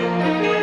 Música